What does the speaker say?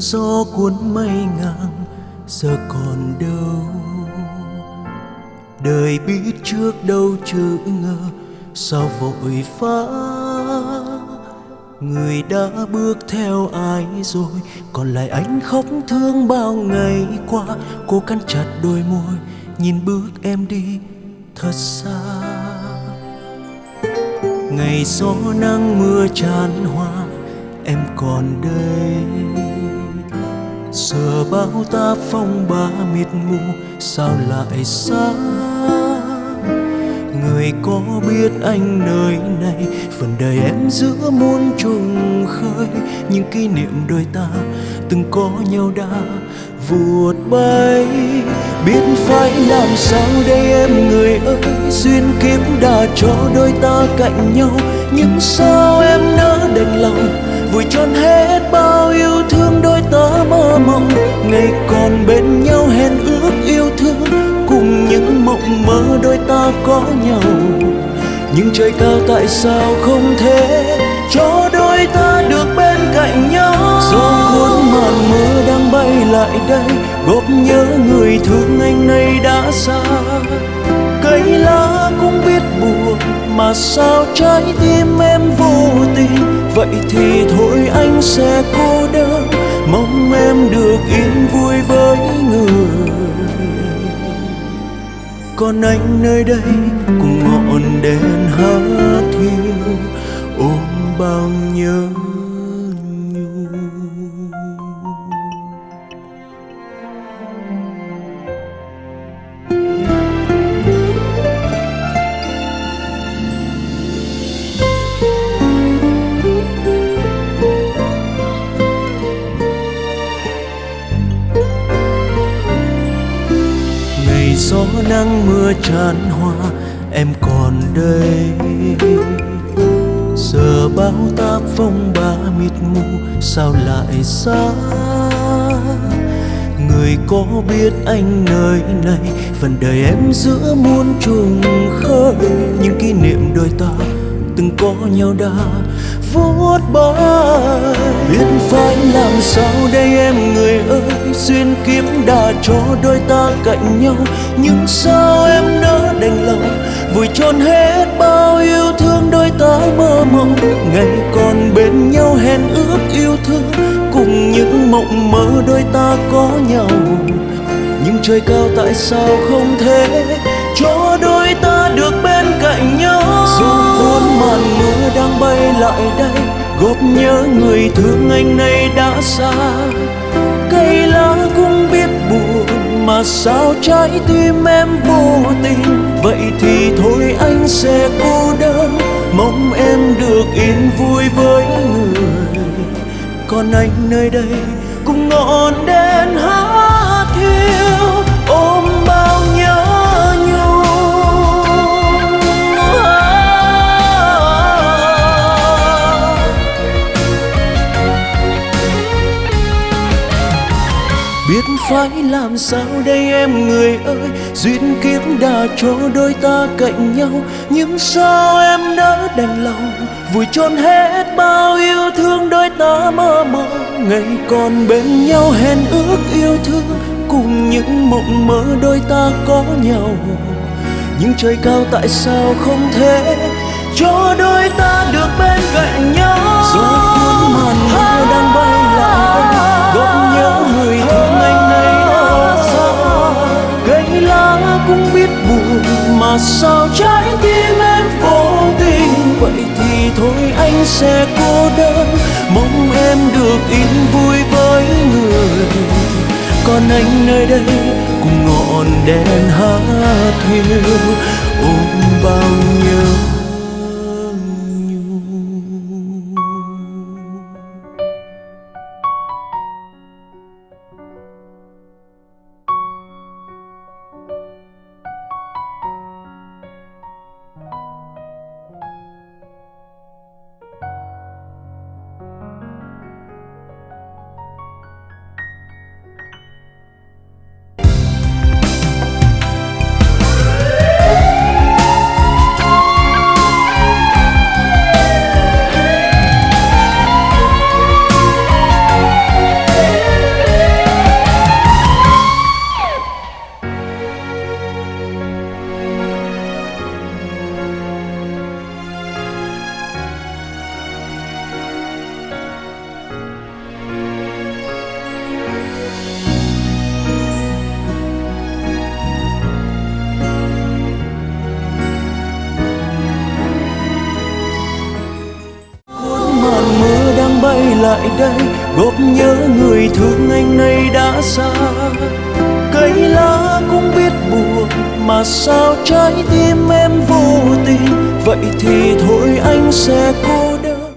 gió cuốn mây ngang, giờ còn đâu? Đời biết trước đâu chữ ngờ, sao vội vã? Người đã bước theo ai rồi? Còn lại anh khóc thương bao ngày qua? Cô cắn chặt đôi môi, nhìn bước em đi, thật xa. Ngày gió nắng mưa tràn hoa, em còn đây giờ bao ta phong ba mịt mù, sao lại xa? Người có biết anh nơi này, phần đời em giữa muôn trùng khơi. Những kỷ niệm đôi ta từng có nhau đã vụt bay. Biết phải làm sao đây em, người ơi? Duyên kiếp đã cho đôi ta cạnh nhau, nhưng sao em nỡ đành lòng vùi trọn hết bao yêu thương đôi ta mơ mộng. Ngày còn bên nhau hẹn ước yêu thương, cùng những mộng mơ đôi ta có nhau. Nhưng trời cao tại sao không thể cho đôi ta được bên cạnh nhau? Gió cuốn màn mưa đang bay lại đây góp nhớ người thương anh nay đã xa. Cây lá cũng biết buồn, mà sao trái tim em vậy thì thôi anh sẽ cô đơn. Mong em được yên vui với người. Còn anh nơi đây, cùng ngọn đèn hát thiêu ôm bao nhớ nắng mưa tràn hoa, em còn đây. Giờ bao tác phong ba mịt mù, sao lại xa? Người có biết anh nơi này, phần đời em giữa muôn trùng khơi. Những kỷ niệm đôi ta từng có nhau đã vuốt bay biết phải làm sao đây? Duyên kiếp đã cho đôi ta cạnh nhau. Nhưng sao em nỡ đành lòng? Vùi trọn hết bao yêu thương đôi ta mơ mộng. Ngày còn bên nhau hẹn ước yêu thương. Cùng những mộng mơ đôi ta có nhau. Nhưng trời cao tại sao không thể cho đôi ta được bên cạnh nhau? Dù cuốn màn mưa đang bay lại đây góp nhớ người thương anh nay đã xa lá cũng biết buồn, mà sao trái tim em vô tình? Vậy thì thôi anh sẽ cô đơn, mong em được yên vui với người. Còn anh nơi đây, cũng ngọn đêm biết phải làm sao đây em người ơi? Duyên kiếp đã cho đôi ta cạnh nhau. Nhưng sao em nỡ đành lòng? Vùi trọn hết bao yêu thương đôi ta mơ mộng ngày còn bên nhau hẹn ước yêu thương. Cùng những mộng mơ đôi ta có nhau. Nhưng trời cao tại sao không thể cho đôi ta được bên cạnh nhau? Mà sao trái tim em vô tình? Vậy thì thôi anh sẽ cô đơn. Mong em được yên vui với người. Còn anh nơi đây, cùng ngọn đèn hát thiêu ôm bao nhiêu. Đây góp nhớ người thương anh nay đã xa. Cây lá cũng biết buồn mà sao trái tim em vô tình? Vậy thì thôi anh sẽ cố